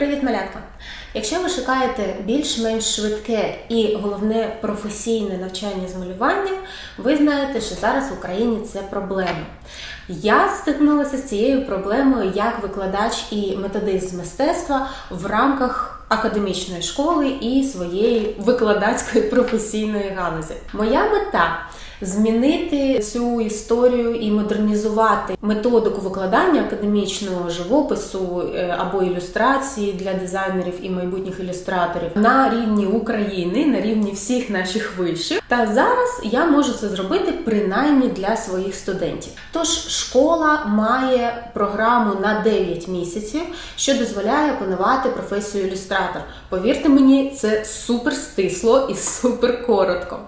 Привіт, малятка! Якщо ви шукаєте більш-менш швидке і головне професійне навчання з малювання, ви знаєте, що зараз в Україні це проблема. Я стикнулася з цією проблемою як викладач і методист з мистецтва в рамках академічної школи і своєї викладацької професійної галузі. Моя мета змінити цю історію і модернізувати методику викладання академічного живопису е, або ілюстрації для дизайнерів і майбутніх ілюстраторів на рівні України, на рівні всіх наших вишів. Та зараз я можу це зробити принаймні для своїх студентів. Тож школа має програму на 9 місяців, що дозволяє опанувати професію ілюстратор. Повірте мені, це супер стисло і супер коротко.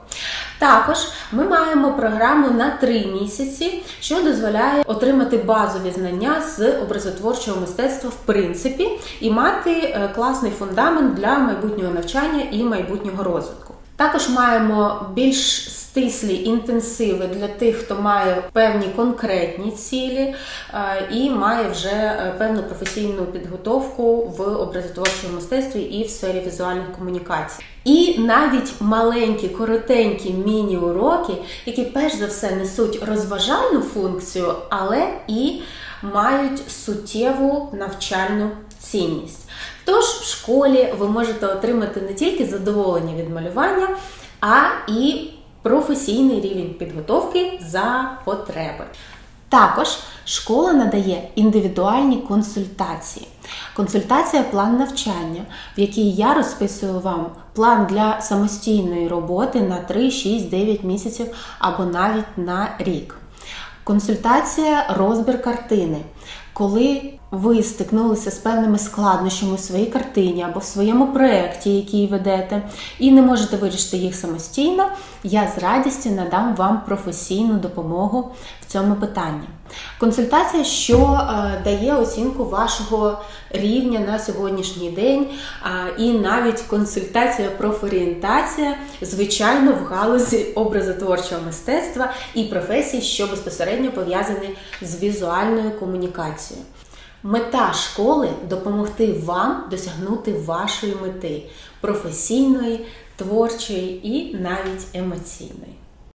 Також ми маємо програму на 3 місяці, що дозволяє отримати базові знання з образотворчого мистецтва в принципі і мати е, класний фундамент для майбутнього навчання і майбутнього розвитку. Також маємо більш стислі інтенсиви для тих, хто має певні конкретні цілі е, і має вже е, певну професійну підготовку в образотворчому мистецтві і в сфері візуальних комунікацій. І навіть маленькі, коротенькі міні-уроки, які перш за все несуть розважальну функцію, але і мають суттєву навчальну цінність. Тож в школі ви можете отримати не тільки задоволення від малювання, а і професійний рівень підготовки за потреби. Також школа надає індивідуальні консультації. Консультація план навчання, в якій я розписую вам план для самостійної роботи на 3, 6, 9 місяців або навіть на рік. Консультація розбір картини. Коли ви стикнулися з певними складнощами у своїй картині або в своєму проєкті, який ведете, і не можете вирішити їх самостійно, я з радістю надам вам професійну допомогу в цьому питанні. Консультація, що е, дає оцінку вашого рівня на сьогоднішній день, і навіть консультація профорієнтація, звичайно, в галузі образотворчого мистецтва і професій, що безпосередньо пов'язані з візуальною комунікацією. Мета школи допомогти вам досягнути вашої мети професійної, творчої і навіть емоційної.